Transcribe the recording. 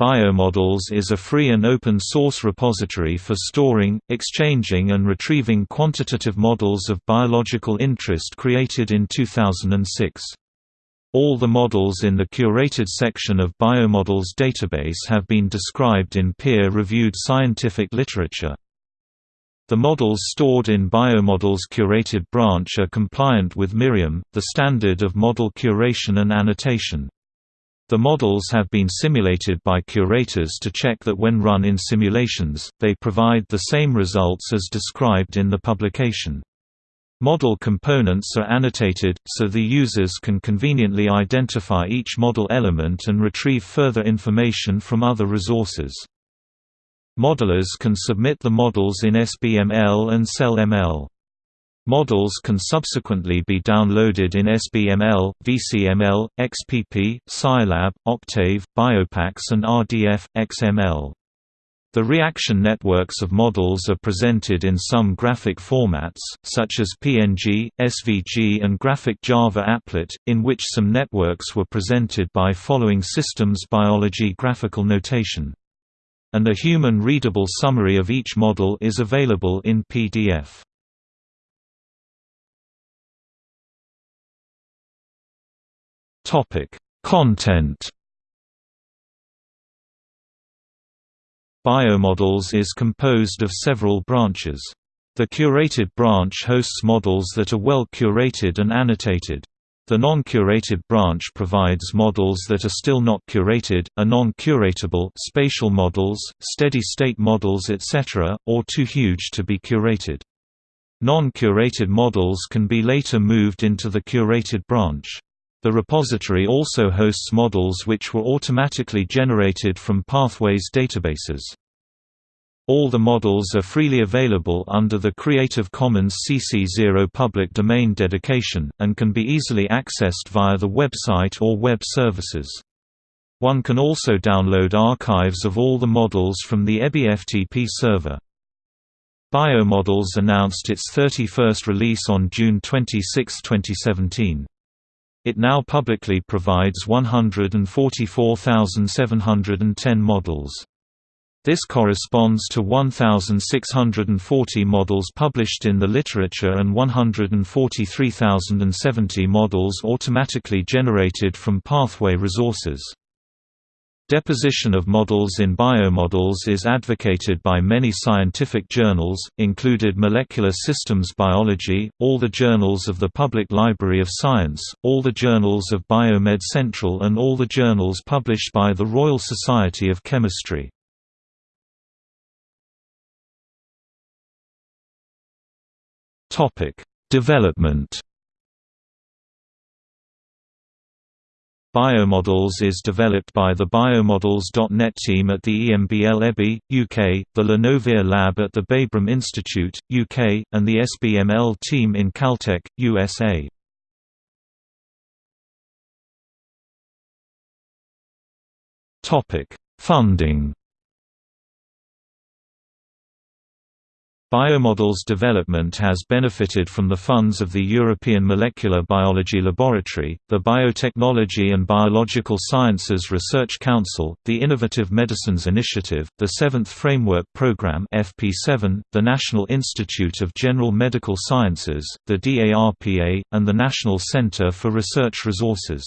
Biomodels is a free and open-source repository for storing, exchanging and retrieving quantitative models of biological interest created in 2006. All the models in the curated section of Biomodels database have been described in peer-reviewed scientific literature. The models stored in Biomodels curated branch are compliant with MIRIAM, the standard of model curation and annotation. The models have been simulated by curators to check that when run in simulations, they provide the same results as described in the publication. Model components are annotated, so the users can conveniently identify each model element and retrieve further information from other resources. Modelers can submit the models in SBML and CellML. Models can subsequently be downloaded in SBML, VCML, XPP, Scilab, Octave, Biopax and RDF, XML. The reaction networks of models are presented in some graphic formats, such as PNG, SVG and Graphic Java Applet, in which some networks were presented by following systems biology graphical notation. And a human-readable summary of each model is available in PDF. Topic: Content. Biomodels is composed of several branches. The curated branch hosts models that are well curated and annotated. The non-curated branch provides models that are still not curated, are non-curatable spatial models, steady-state models etc., or too huge to be curated. Non-curated models can be later moved into the curated branch. The repository also hosts models which were automatically generated from Pathways databases. All the models are freely available under the Creative Commons CC0 public domain dedication, and can be easily accessed via the website or web services. One can also download archives of all the models from the EBI-FTP server. Biomodels announced its 31st release on June 26, 2017. It now publicly provides 144,710 models. This corresponds to 1,640 models published in the literature and 143,070 models automatically generated from Pathway resources. Deposition of models in biomodels is advocated by many scientific journals, included Molecular Systems Biology, all the journals of the Public Library of Science, all the journals of Biomed Central and all the journals published by the Royal Society of Chemistry. Development Biomodels is developed by the Biomodels.net team at the EMBL EBI, UK, the Le Novère lab at the Babraham Institute, UK, and the SBML team in Caltech, USA. Funding Biomodels development has benefited from the funds of the European Molecular Biology Laboratory, the Biotechnology and Biological Sciences Research Council, the Innovative Medicines Initiative, the Seventh Framework Programme FP7, the National Institute of General Medical Sciences, the DARPA, and the National Centre for Research Resources.